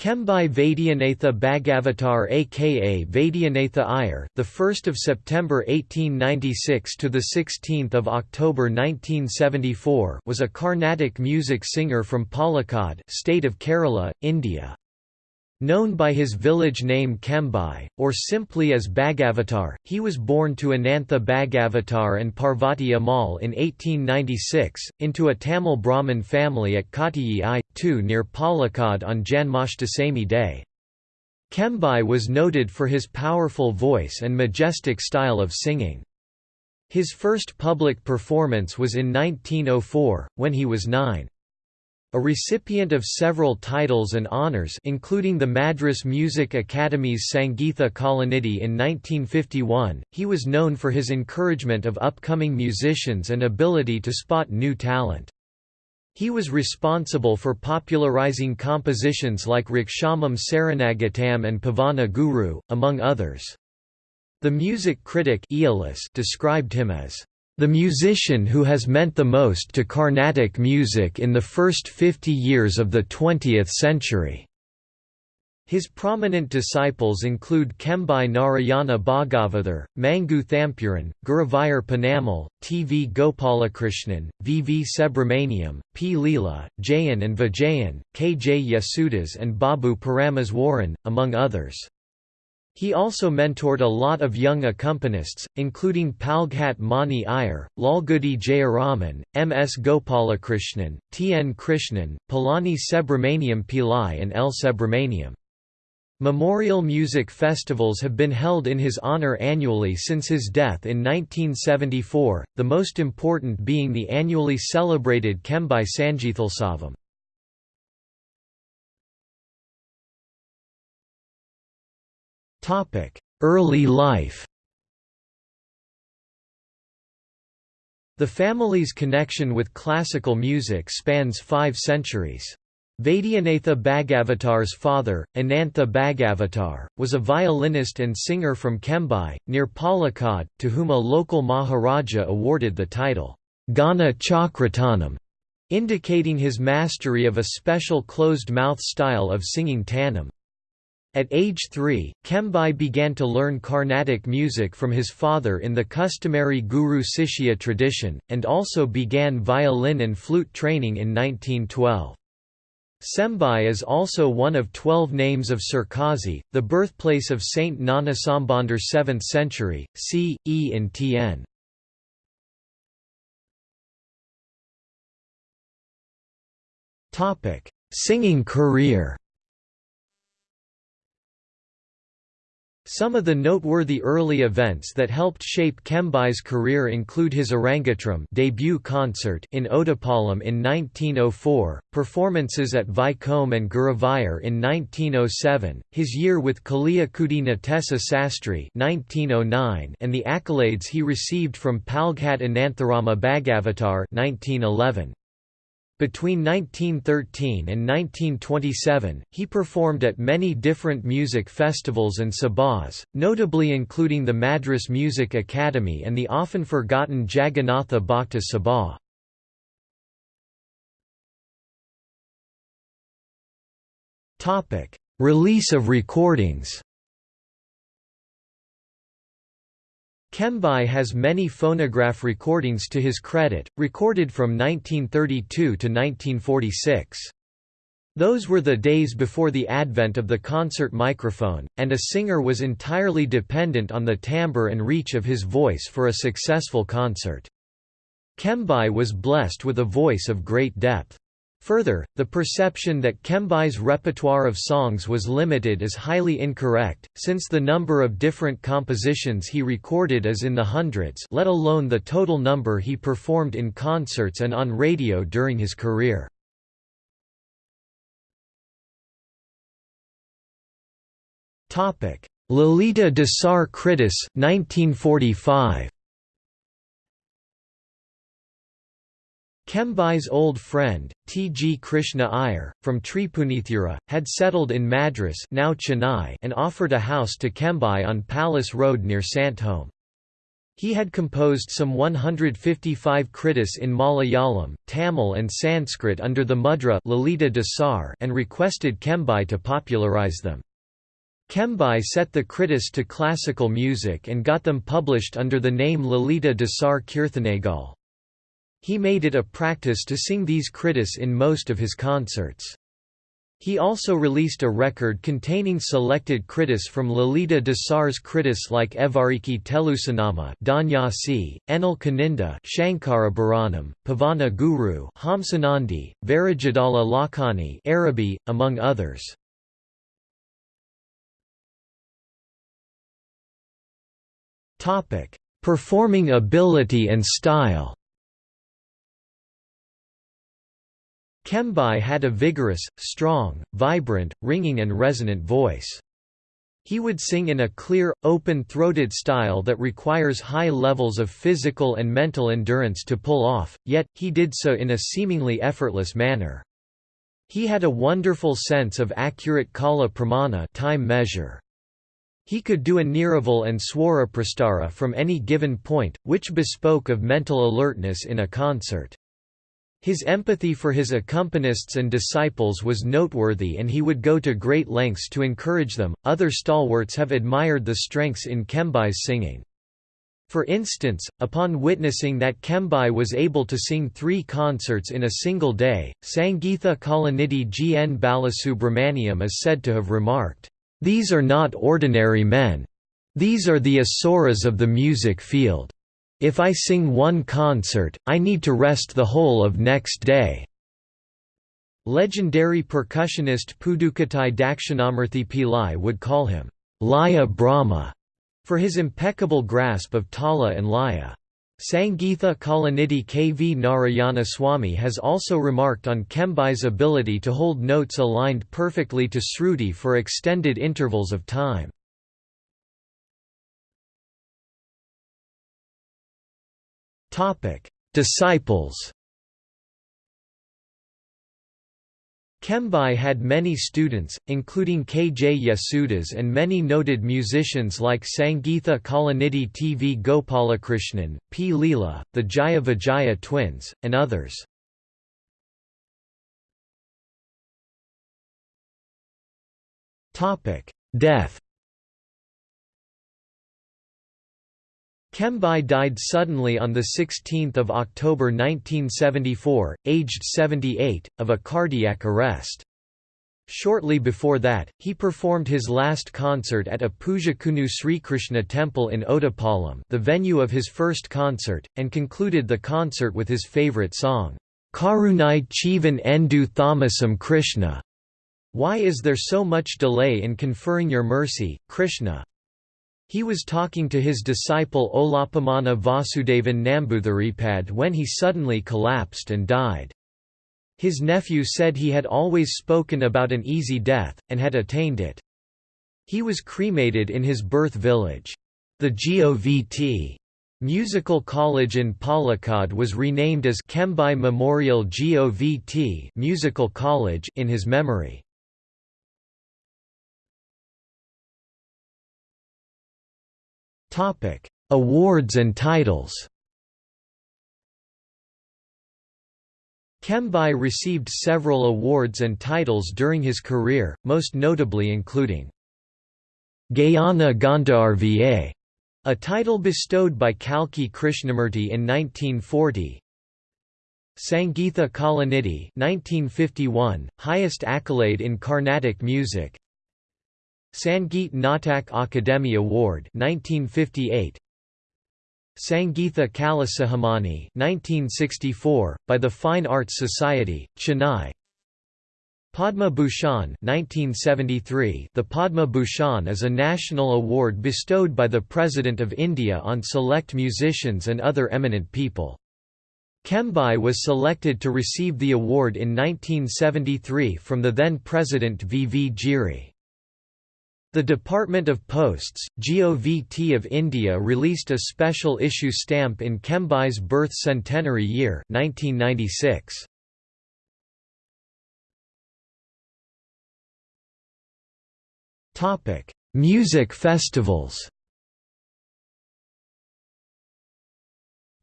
Kembai Vaidyanatha Bhagavatar aka Vaidyanatha Iyer, the 1st of September 1896 to the 16th of October 1974, was a Carnatic music singer from Palakkad, state of Kerala, India. Known by his village name Kembai, or simply as Bhagavatar, he was born to Anantha Bhagavatar and Parvati Ammal in 1896, into a Tamil Brahmin family at Kottayi I, 2 near Palakkad on Janmashtami day. Kembai was noted for his powerful voice and majestic style of singing. His first public performance was in 1904, when he was nine. A recipient of several titles and honours including the Madras Music Academy's Sangeetha Kalanidhi in 1951, he was known for his encouragement of upcoming musicians and ability to spot new talent. He was responsible for popularizing compositions like Rikshamam Saranagatam and Pavana Guru, among others. The music critic described him as the musician who has meant the most to Carnatic music in the first 50 years of the 20th century. His prominent disciples include Kembai Narayana Bhagavathar, Mangu Thampuran, Guruvayur Perumal, T. V. Gopalakrishnan, V. V. Subramaniam, P. Leela, Jayan and Vijayan, K. J. Yesudas and Babu Parameswaran, among others. He also mentored a lot of young accompanists, including Palghat Mani Iyer, Lalgudi Jayaraman, M. S. Gopalakrishnan, T. N. Krishnan, Palani Subramaniam Pillai and L. Subramaniam. Memorial music festivals have been held in his honor annually since his death in 1974, the most important being the annually celebrated Kembai Sangeethotsava. Early life The family's connection with classical music spans five centuries. Vaidyanatha Bhagavatar's father, Anantha Bhagavatar, was a violinist and singer from Kembai, near Palakkad, to whom a local Maharaja awarded the title, Gana Chakratanam, indicating his mastery of a special closed-mouth style of singing tanam. At age three, Kembai began to learn Carnatic music from his father in the customary guru-sishya tradition, and also began violin and flute training in 1912. Sembai is also one of twelve names of Sirkazi, the birthplace of Saint Gnanasambandar 7th century, c. e in Tn. Singing career Some of the noteworthy early events that helped shape Kembai's career include his Arangetram debut concert in Ottapalam in 1904, performances at Vaikom and Guruvayur in 1907, his year with Kaliakudi Natesa Sastry 1909, and the accolades he received from Palghat Anantharama Bhagavatar 1911. Between 1913 and 1927, he performed at many different music festivals and sabhas, notably including the Madras Music Academy and the often forgotten Jagannatha Bhakta Sabha. Release of recordings Kembai has many phonograph recordings to his credit, recorded from 1932 to 1946. Those were the days before the advent of the concert microphone, and a singer was entirely dependent on the timbre and reach of his voice for a successful concert. Kembai was blessed with a voice of great depth. Further, the perception that Kembai's repertoire of songs was limited is highly incorrect, since the number of different compositions he recorded is in the hundreds let alone the total number he performed in concerts and on radio during his career. Lalita Dasar Kritis 1945. Kembai's old friend, T. G. Krishna Iyer, from Tripunithura, had settled in Madras now Chennai and offered a house to Kembai on Palace Road near Santome. He had composed some 155 kritis in Malayalam, Tamil and Sanskrit under the mudra Lalita Dasar and requested Kembai to popularize them. Kembai set the kritis to classical music and got them published under the name Lalita Dasar Kirthanagal. He made it a practice to sing these kritis in most of his concerts. He also released a record containing selected kritis from Lalita Dasar's kritis like Evariki Telusanama Danyasi, Enal Kaninda Shankara Bharanam, Pavana Guru Hamsanandi, Varajadala Lakani Arabi, among others. Performing ability and style Kembai had a vigorous, strong, vibrant, ringing and resonant voice. He would sing in a clear, open-throated style that requires high levels of physical and mental endurance to pull off, yet, he did so in a seemingly effortless manner. He had a wonderful sense of accurate kala pramana time measure. He could do a Niraval and Swara Prastara from any given point, which bespoke of mental alertness in a concert. His empathy for his accompanists and disciples was noteworthy and he would go to great lengths to encourage them. Other stalwarts have admired the strengths in Kembai's singing. For instance, upon witnessing that Kembai was able to sing three concerts in a single day, Sangeetha Kalanidhi G. N. Balasubramaniam is said to have remarked, "...these are not ordinary men. These are the asuras of the music field." If I sing one concert, I need to rest the whole of next day. Legendary percussionist Pudukkottai Dakshinamurthy Pillai would call him, Laya Brahma, for his impeccable grasp of tala and laya. Sangeetha Kalanidhi K. V. Narayana Swami has also remarked on Kembai's ability to hold notes aligned perfectly to Sruti for extended intervals of time. Disciples Kembai had many students, including K. J. Yesudas and many noted musicians like Sangeetha Kalanidhi T. V. Gopalakrishnan, P. Leela, the Jaya Vijaya twins, and others. Death Kembai died suddenly on 16 October 1974, aged 78, of a cardiac arrest. Shortly before that, he performed his last concert at a Pujakunu Sri Krishna temple in Ottapalam the venue of his first concert, and concluded the concert with his favourite song, Karunai Chivan Endu Thamasam Krishna. Why is there so much delay in conferring your mercy, Krishna? He was talking to his disciple Olapamana Vasudevan Nambutharipad when he suddenly collapsed and died. His nephew said he had always spoken about an easy death, and had attained it. He was cremated in his birth village. The GOVT Musical College in Palakkad was renamed as Kembai Memorial GOVT Musical College in his memory. Topic: Awards and titles. Kembai received several awards and titles during his career, most notably including Gayana Gandharva, a title bestowed by Kalki Krishnamurti in 1940. Sangeetha Kalanidhi 1951, highest accolade in Carnatic music. Sangeet Natak Akademi Award 1958 Sangeetha Kalasikhamani 1964 by the Fine Arts Society Chennai Padma Bhushan 1973 The Padma Bhushan is a national award bestowed by the President of India on select musicians and other eminent people. Kembai was selected to receive the award in 1973 from the then President V. V. Giri. The Department of Posts, GOVT of India released a special issue stamp in Kembai's birth centenary year 1996. Music festivals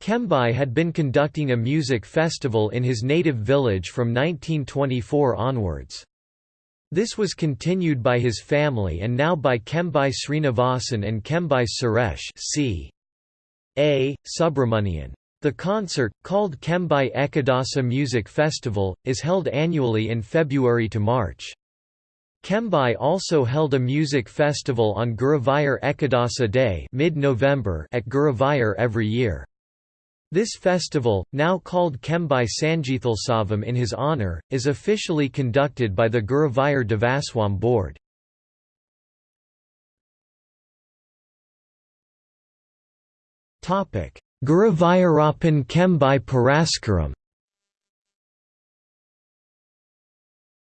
Kembai had been conducting a music festival in his native village from 1924 onwards. This was continued by his family and now by Kembai Srinivasan and Kembai Suresh c. A. Subramanian. The concert, called Kembai Ekadasa Music Festival, is held annually in February to March. Kembai also held a music festival on Guruvayur Ekadasa Day mid-November at Guruvayur every year. This festival, now called Kembai Sangeethalsavam in his honour, is officially conducted by the Guruvayur Devaswam Board. Guruvayurappan Kembai Puraskaram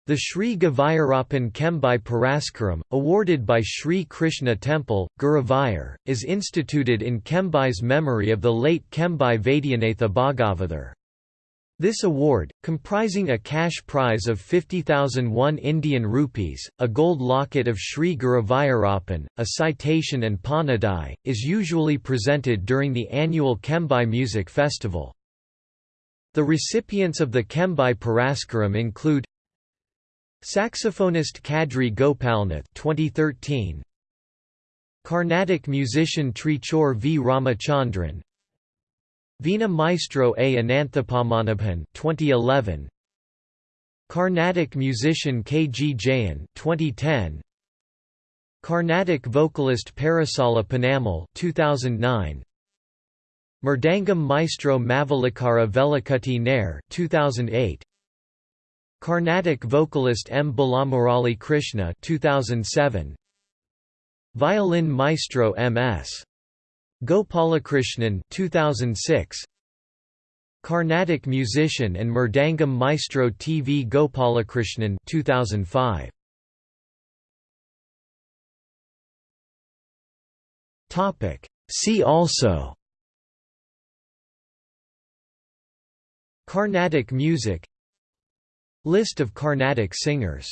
The Sri Guruvayurappan Kembai Puraskaram, awarded by Sri Krishna Temple, Guruvayur, is instituted in Kembai's memory of the late Kembai Vaidyanatha Bhagavathar. This award, comprising a cash prize of 50,001 Indian rupees, a gold locket of Sri Guruvayurappan, a citation and Panadai, is usually presented during the annual Kembai Music Festival. The recipients of the Kembai Puraskaram include Saxophonist Kadri Gopalnath 2013 Carnatic musician Trichur V. Ramachandran. Veena Maestro A. Ananthapadmanabhan 2011 Carnatic musician K. G. Jayan 2010 Carnatic vocalist Parasala Panamal 2009 Mridangam maestro Mavelikara Velikutty Nair 2008 Carnatic vocalist M. Balamurali Krishna 2007. Violin maestro M.S. Gopalakrishnan 2006. Carnatic musician and Mridangam maestro T. V. Gopalakrishnan 2005. Topic. See also Carnatic music List of Carnatic singers